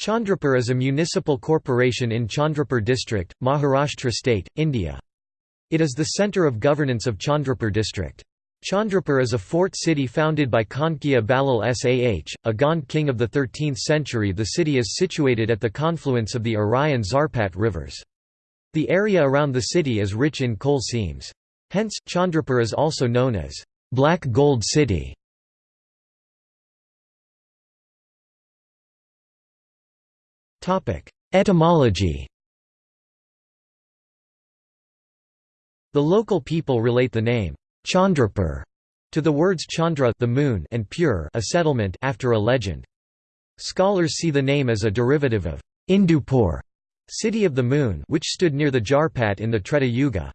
Chandrapur is a municipal corporation in Chandrapur district, Maharashtra state, India. It is the centre of governance of Chandrapur district. Chandrapur is a fort city founded by Kankia Balal Sah, a Gond king of the 13th century The city is situated at the confluence of the Arai and Zarpat rivers. The area around the city is rich in coal seams. Hence, Chandrapur is also known as Black Gold City. Etymology The local people relate the name Chandrapur to the words Chandra the moon and Pur a settlement after a legend. Scholars see the name as a derivative of Indupur, city of the moon, which stood near the Jarpat in the Treta Yuga.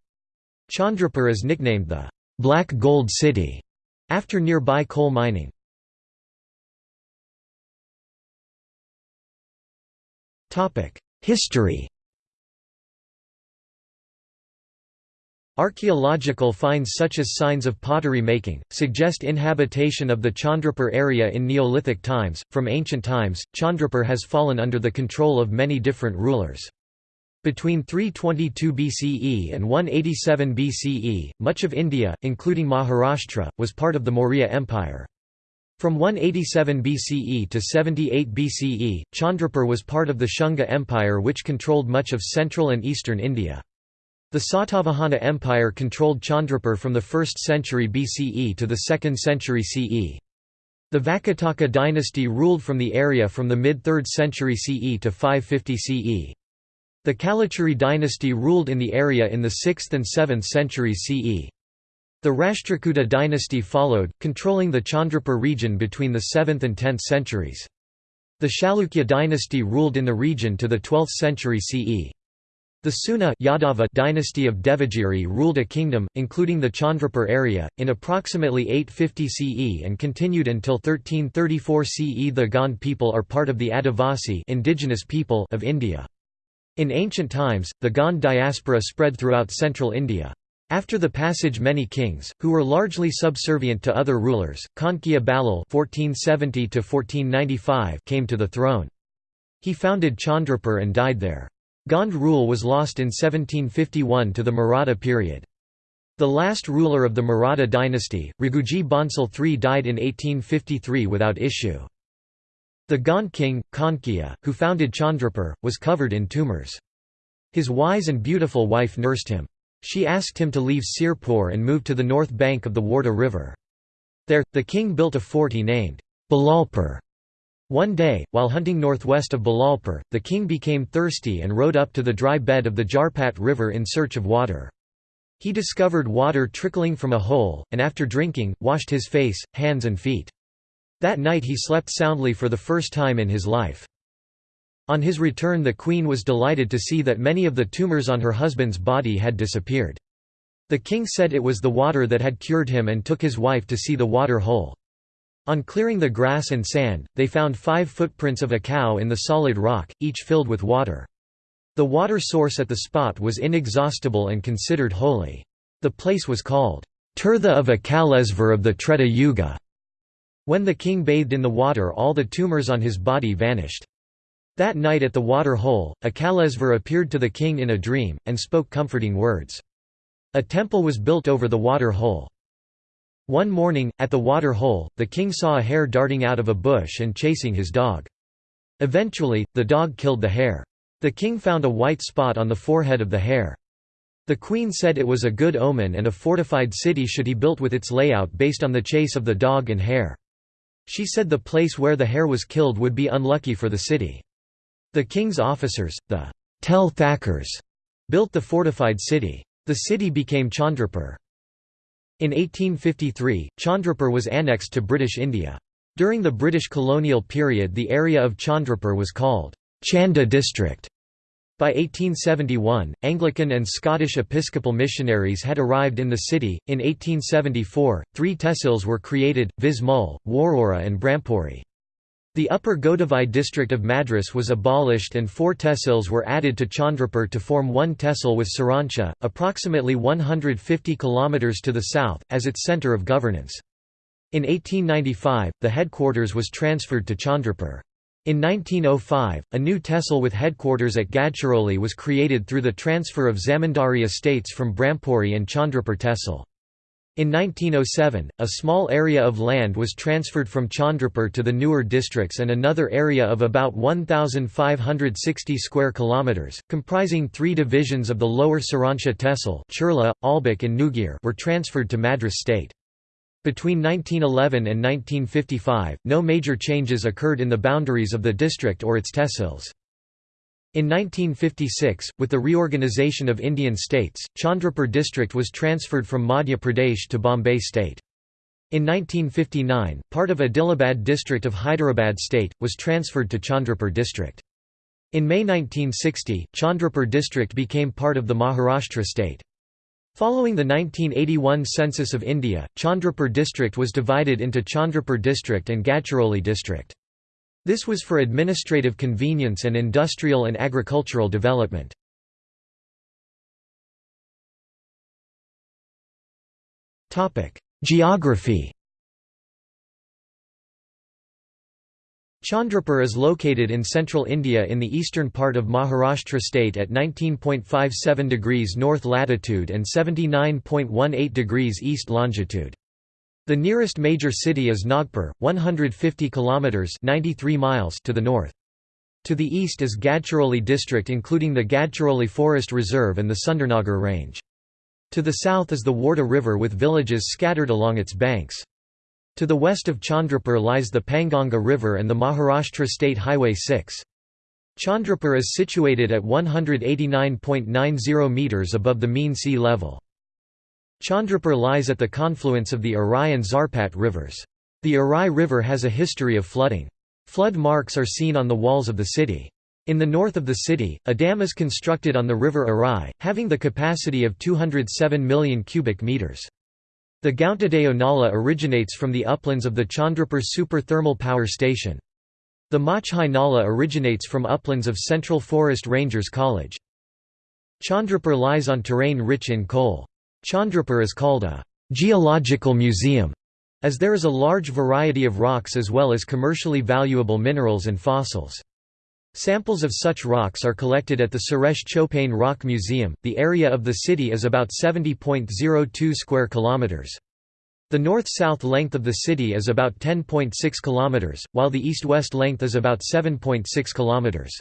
Chandrapur is nicknamed the Black Gold City after nearby coal mining. History Archaeological finds such as signs of pottery making, suggest inhabitation of the Chandrapur area in Neolithic times. From ancient times, Chandrapur has fallen under the control of many different rulers. Between 322 BCE and 187 BCE, much of India, including Maharashtra, was part of the Maurya Empire. From 187 BCE to 78 BCE, Chandrapur was part of the Shunga Empire which controlled much of central and eastern India. The Satavahana Empire controlled Chandrapur from the 1st century BCE to the 2nd century CE. The Vakataka dynasty ruled from the area from the mid-3rd century CE to 550 CE. The Kalachuri dynasty ruled in the area in the 6th and 7th centuries CE. The Rashtrakuta dynasty followed, controlling the Chandrapur region between the 7th and 10th centuries. The Chalukya dynasty ruled in the region to the 12th century CE. The Seuna Yadava dynasty of Devagiri ruled a kingdom, including the Chandrapur area, in approximately 850 CE and continued until 1334 CE. The Gond people are part of the Adivasi indigenous people of India. In ancient times, the Gond diaspora spread throughout central India. After the passage many kings, who were largely subservient to other rulers, Kankia Balal came to the throne. He founded Chandrapur and died there. Gond rule was lost in 1751 to the Maratha period. The last ruler of the Maratha dynasty, Raghuji Bhonsle III died in 1853 without issue. The Gond king, Kankia, who founded Chandrapur, was covered in tumours. His wise and beautiful wife nursed him. She asked him to leave Sirpur and move to the north bank of the Wardha river. There, the king built a fort he named Balalpur. One day, while hunting northwest of Balalpur, the king became thirsty and rode up to the dry bed of the Jarpat river in search of water. He discovered water trickling from a hole, and after drinking, washed his face, hands and feet. That night he slept soundly for the first time in his life. On his return the queen was delighted to see that many of the tumours on her husband's body had disappeared. The king said it was the water that had cured him and took his wife to see the water hole. On clearing the grass and sand, they found five footprints of a cow in the solid rock, each filled with water. The water source at the spot was inexhaustible and considered holy. The place was called, Tirtha of Akalesvar of the Treta Yuga. When the king bathed in the water all the tumours on his body vanished. That night at the water hole, Akalesvar appeared to the king in a dream, and spoke comforting words. A temple was built over the water hole. One morning, at the water hole, the king saw a hare darting out of a bush and chasing his dog. Eventually, the dog killed the hare. The king found a white spot on the forehead of the hare. The queen said it was a good omen and a fortified city should he built with its layout based on the chase of the dog and hare. She said the place where the hare was killed would be unlucky for the city. The king's officers, the Tel Thakkars, built the fortified city. The city became Chandrapur. In 1853, Chandrapur was annexed to British India. During the British colonial period the area of Chandrapur was called Chanda district. By 1871, Anglican and Scottish Episcopal missionaries had arrived in the city. In 1874, three tehsils were created: Vismul, Warora, and Brahmpuri. The upper Godavari district of Madras was abolished and four tehsils were added to Chandrapur to form one tehsil with Sironcha, approximately 150 km to the south, as its centre of governance. In 1895, the headquarters was transferred to Chandrapur. In 1905, a new tehsil with headquarters at Gadchiroli was created through the transfer of zamindari estates from Brampuri and Chandrapur tehsil. In 1907, a small area of land was transferred from Chandrapur to the newer districts and another area of about 1560 square kilometers, comprising 3 divisions of the lower Sironcha tehsil, Churla, Albak and Nugir were transferred to Madras state. Between 1911 and 1955, no major changes occurred in the boundaries of the district or its tehsils. In 1956, with the reorganisation of Indian states, Chandrapur district was transferred from Madhya Pradesh to Bombay state. In 1959, part of Adilabad district of Hyderabad state, was transferred to Chandrapur district. In May 1960, Chandrapur district became part of the Maharashtra state. Following the 1981 census of India, Chandrapur district was divided into Chandrapur district and Gadchiroli district. This was for administrative convenience and industrial and agricultural development. Geography Chandrapur is located in central India in the eastern part of Maharashtra state at 19.57 degrees north latitude and 79.18 degrees east longitude. The nearest major city is Nagpur, 150 kilometers (93 miles) to the north. To the east is Gadchiroli district including the Gadchiroli Forest Reserve and the Sundarnagar Range. To the south is the Wardha River with villages scattered along its banks. To the west of Chandrapur lies the Panganga River and the Maharashtra State Highway 6. Chandrapur is situated at 189.90 metres above the mean sea level. Chandrapur lies at the confluence of the Arai and Zarpat rivers. The Arai River has a history of flooding. Flood marks are seen on the walls of the city. In the north of the city, a dam is constructed on the river Arai, having the capacity of 207 million cubic meters. The Gauntadeo Nala originates from the uplands of the Chandrapur Super Thermal Power Station. The Machhai Nala originates from uplands of Central Forest Rangers College. Chandrapur lies on terrain rich in coal. Chandrapur is called a geological museum, as there is a large variety of rocks as well as commercially valuable minerals and fossils. Samples of such rocks are collected at the Suresh Chopane Rock Museum. The area of the city is about 70.02 square kilometers. The north-south length of the city is about 10.6 kilometers, while the east-west length is about 7.6 kilometers.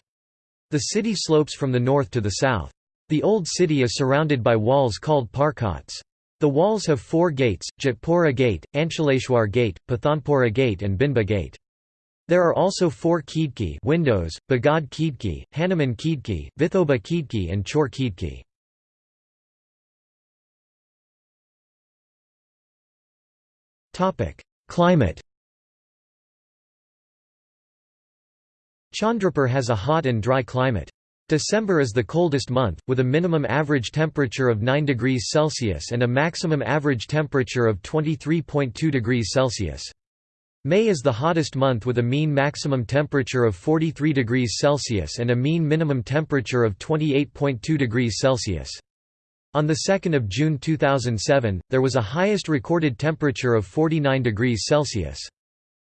The city slopes from the north to the south. The old city is surrounded by walls called parkats. The walls have four gates, Jatpura Gate, Anchaleshwar Gate, Pathanpura Gate and Binba Gate. There are also four Khidki windows, Bagad Khidki, Hanuman Khidki, Vithoba Khidki and Chor Khidki. Climate Chandrapur has a hot and dry climate. December is the coldest month, with a minimum average temperature of 9 degrees Celsius and a maximum average temperature of 23.2 degrees Celsius. May is the hottest month with a mean maximum temperature of 43 degrees Celsius and a mean minimum temperature of 28.2 degrees Celsius. On 2 June 2007, there was a highest recorded temperature of 49 degrees Celsius.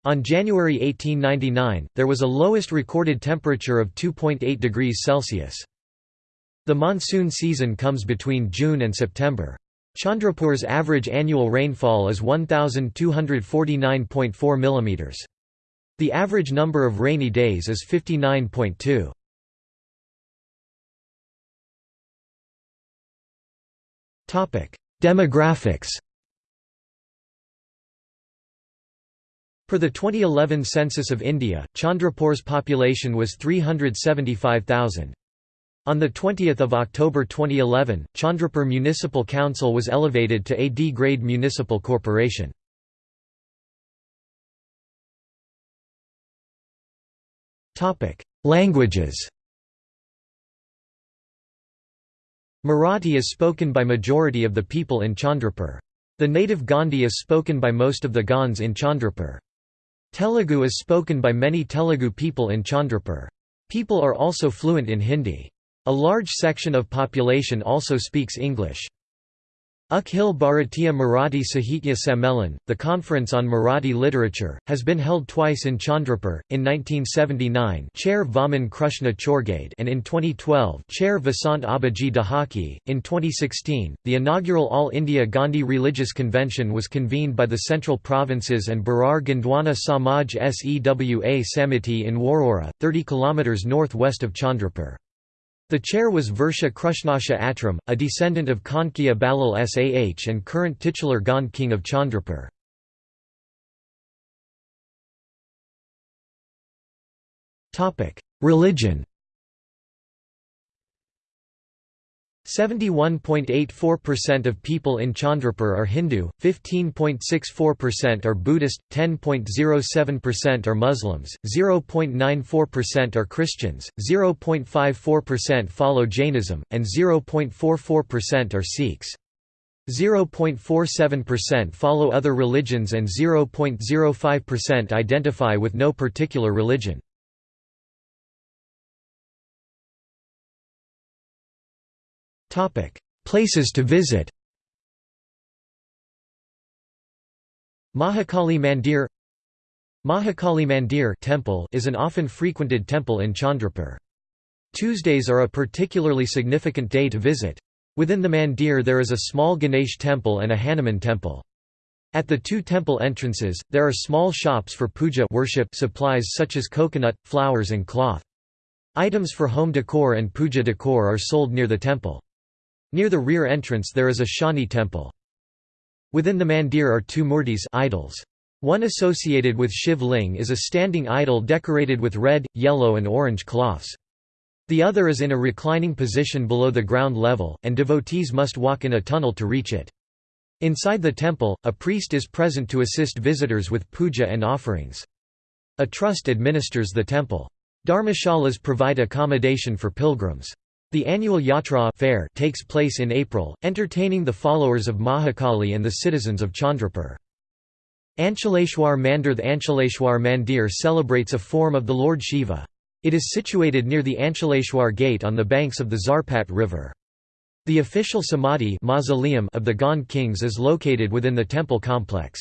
On January 1899, there was a lowest recorded temperature of 2.8 degrees Celsius. The monsoon season comes between June and September. Chandrapur's average annual rainfall is 1249.4 mm. The average number of rainy days is 59.2. Topic: Demographics. Per the 2011 census of India, Chandrapur's population was 375,000. On 20 October 2011, Chandrapur Municipal Council was elevated to a D-grade municipal corporation. Languages Marathi is spoken by majority of the people in Chandrapur. The native Gondi is spoken by most of the Gonds in Chandrapur. Telugu is spoken by many Telugu people in Chandrapur. People are also fluent in Hindi. A large section of population also speaks English. Akhil Bharatiya Marathi Sahitya Sammelan, the Conference on Marathi Literature, has been held twice in Chandrapur, in 1979 Chair Vaman Krishna Chorgade and in 2012 Chair Vasant Abaji Dahaki. In 2016, the inaugural All India Gondi Religious Convention was convened by the Central Provinces and Berar Gondwana Samaj Sewa Samiti in Warora, 30 km north-west of Chandrapur. The chair was Versha Krishnasha Atram, a descendant of Kankiya Balal Sah and current titular Gond king of Chandrapur. Religion 71.84% of people in Chandrapur are Hindu, 15.64% are Buddhist, 10.07% are Muslims, 0.94% are Christians, 0.54% follow Jainism, and 0.44% are Sikhs. 0.47% follow other religions and 0.05% identify with no particular religion. Places to visit Mahakali Mandir Mahakali Mandir temple is an often frequented temple in Chandrapur. Tuesdays are a particularly significant day to visit. Within the mandir there is a small Ganesh temple and a Hanuman temple. At the two temple entrances, there are small shops for puja worship supplies such as coconut, flowers and cloth. Items for home decor and puja decor are sold near the temple. Near the rear entrance there is a Shani temple. Within the mandir are two murtis idols. One associated with Shiv Ling is a standing idol decorated with red, yellow and orange cloths. The other is in a reclining position below the ground level, and devotees must walk in a tunnel to reach it. Inside the temple, a priest is present to assist visitors with puja and offerings. A trust administers the temple. Dharmashalas provide accommodation for pilgrims. The annual Yatra fair takes place in April, entertaining the followers of Mahakali and the citizens of Chandrapur. Anchaleshwar Mandir The Anchaleshwar Mandir celebrates a form of the Lord Shiva. It is situated near the Anchaleshwar gate on the banks of the Zarpat river. The official samadhi mausoleum of the Gond kings is located within the temple complex.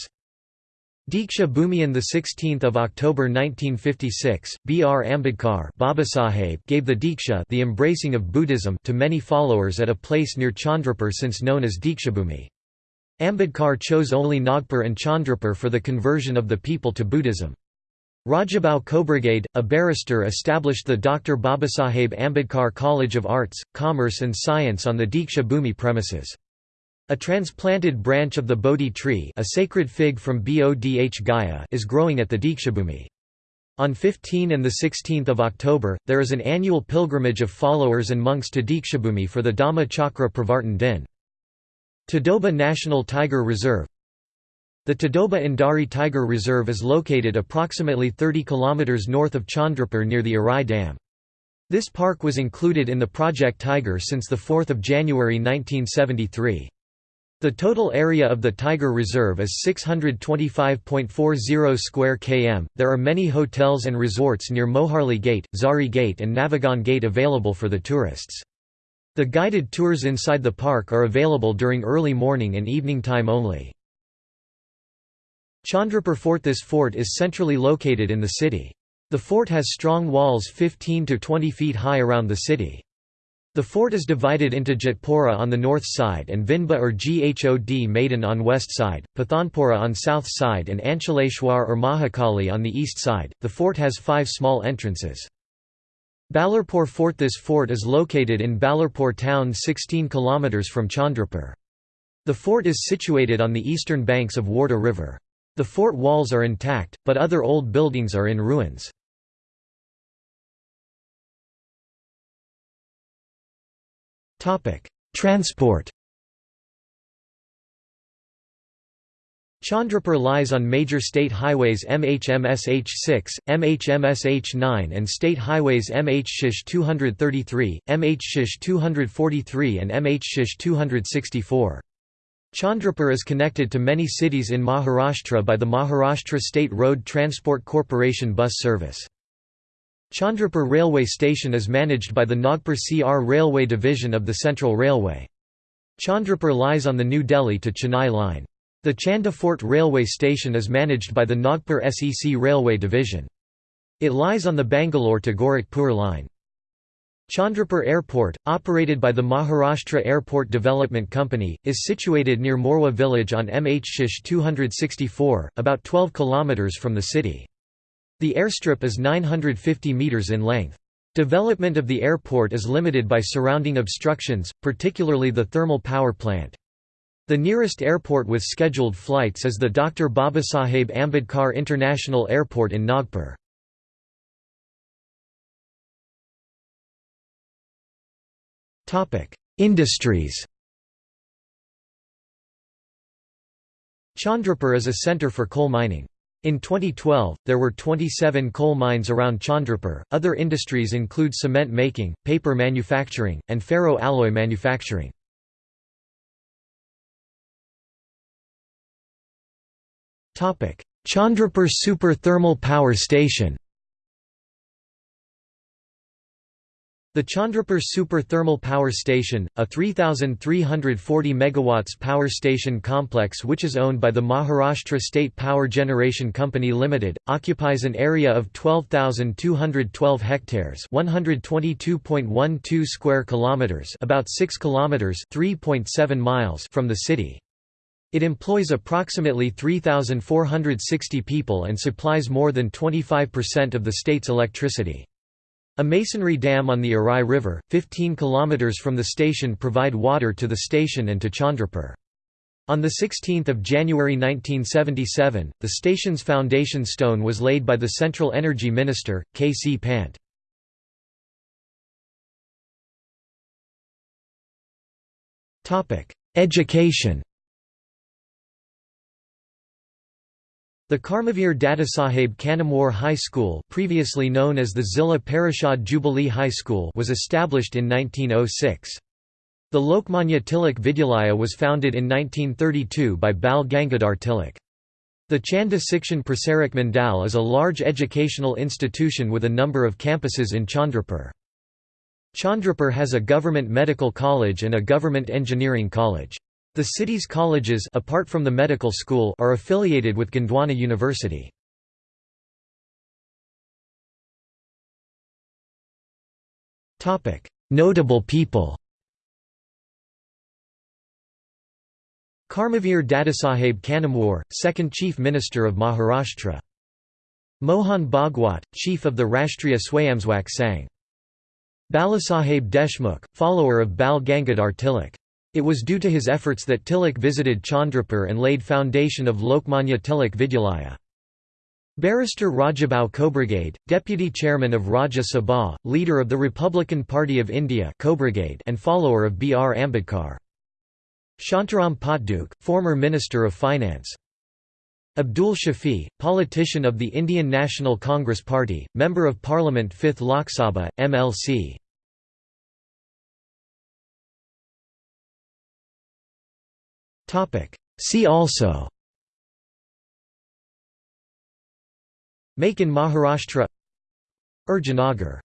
Diksha Bhumi on 16 October 1956, B. R. Ambedkar Babasaheb gave the Diksha the embracing of Buddhism to many followers at a place near Chandrapur since known as Dikshabhumi. Ambedkar chose only Nagpur and Chandrapur for the conversion of the people to Buddhism. Rajabhau Khobragade, a barrister established the Dr. Babasaheb Ambedkar College of Arts, Commerce and Science on the Diksha Bhumi premises. A transplanted branch of the Bodhi tree a sacred fig from Bodh Gaya is growing at the Dikshabhumi. On 15 and 16 October, there is an annual pilgrimage of followers and monks to Dikshabhumi for the Dhamma Chakra Pravartan Din. Tadoba National Tiger Reserve The Tadoba Andhari Tiger Reserve is located approximately 30 km north of Chandrapur near the Arai Dam. This park was included in the Project Tiger since 4 January 1973. The total area of the Tiger Reserve is 625.40 square km. There are many hotels and resorts near Moharli Gate, Zari Gate, and Navagan Gate available for the tourists. The guided tours inside the park are available during early morning and evening time only. Chandrapur Fort This fort is centrally located in the city. The fort has strong walls 15 to 20 feet high around the city. The fort is divided into Jatpura on the north side and Vinba or Ghod Maidan on west side, Pathanpura on south side and Anchaleshwar or Mahakali on the east side. The fort has five small entrances. Ballarpur Fort This fort is located in Ballarpur town 16 km from Chandrapur. The fort is situated on the eastern banks of Wardha river. The fort walls are intact, but other old buildings are in ruins. Transport Chandrapur lies on major state highways MHMSH6, MHMSH9 and state highways MH 233, MH 243 and MH 264. Chandrapur is connected to many cities in Maharashtra by the Maharashtra State Road Transport Corporation bus service. Chandrapur railway station is managed by the Nagpur CR Railway Division of the Central Railway. Chandrapur lies on the New Delhi to Chennai line. The Chanda Fort railway station is managed by the Nagpur SEC Railway Division. It lies on the Bangalore to Gorakhpur line. Chandrapur Airport, operated by the Maharashtra Airport Development Company, is situated near Morwa village on MH Shish 264, about 12 km from the city. The airstrip is 950 metres in length. Development of the airport is limited by surrounding obstructions, particularly the thermal power plant. The nearest airport with scheduled flights is the Dr. Babasaheb Ambedkar International Airport in Nagpur. Industries Chandrapur is a centre for coal mining. In 2012, there were 27 coal mines around Chandrapur. Other industries include cement making, paper manufacturing, and ferro alloy manufacturing. Chandrapur Super Thermal Power Station The Chandrapur Super Thermal Power Station, a 3,340 MW power station complex which is owned by the Maharashtra State Power Generation Company Limited, occupies an area of 12,212 hectares (122.12 square kilometers), about 6 kilometers (3.7 miles) from the city. It employs approximately 3,460 people and supplies more than 25% of the state's electricity. A masonry dam on the Arai River, 15 km from the station provide water to the station and to Chandrapur. On 16 January 1977, the station's foundation stone was laid by the Central Energy Minister, K. C. Pant. Education The Karmavir Dadasaheb Kanamwar High School previously known as the Zilla Parishad Jubilee High School was established in 1906. The Lokmanya Tilak Vidyalaya was founded in 1932 by Bal Gangadhar Tilak. The Chanda Sikshan Prasarak Mandal is a large educational institution with a number of campuses in Chandrapur. Chandrapur has a government medical college and a government engineering college. The city's colleges apart from the medical school are affiliated with Gondwana University. Notable people Karmavir Dadasaheb Kanamwar, second Chief Minister of Maharashtra. Mohan Bhagwat, Chief of the Rashtriya Swayamsewak Sangh. Balasaheb Deshmukh, follower of Bal Gangadhar Tilak. It was due to his efforts that Tilak visited Chandrapur and laid foundation of Lokmanya Tilak Vidyalaya. Barrister Rajabhau Khobragade, deputy chairman of Rajya Sabha, leader of the Republican Party of India and follower of B. R. Ambedkar. Shantaram Potdukhe, former Minister of Finance. Abdul Shafi, politician of the Indian National Congress Party, Member of Parliament 5th Lok Sabha, MLC. See also. Make in Maharashtra. Urjanagar